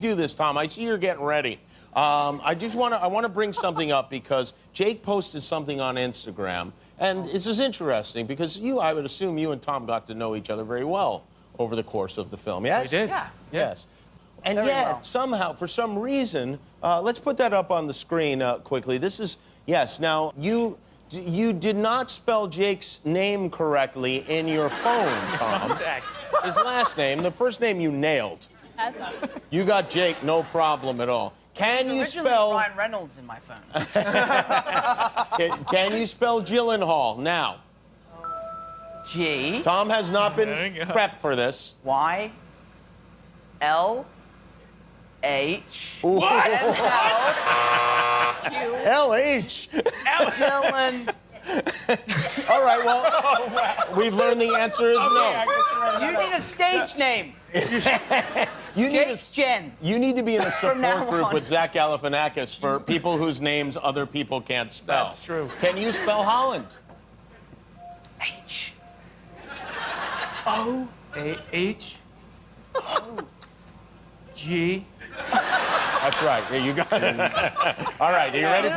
do this, Tom. I see you're getting ready. Um, I just want to I want to bring something up because Jake posted something on Instagram, and this is interesting because you I would assume you and Tom got to know each other very well over the course of the film. Yes, We did. Yeah. Yes. And Very yet, well. somehow, for some reason, uh, let's put that up on the screen uh, quickly. This is yes. Now you you did not spell Jake's name correctly in your phone, Tom. Context. His last name, the first name you nailed. You got Jake, no problem at all. Can you Originally spell? Ryan Reynolds in my phone. Can, can you spell Gyllenhaal now? G Tom has not been There prepped for this. Y L H What? Q L H. Dylan. All right. Well, oh, we've learned the answer is no. You need a stage name. You need a, Jake's Jen. you need to be in a support group on. with Zach Galifianakis for people whose names other people can't spell. That's true. Can you spell Holland? H. A H G. That's right. Yeah, you got it. All right. Are you ready for?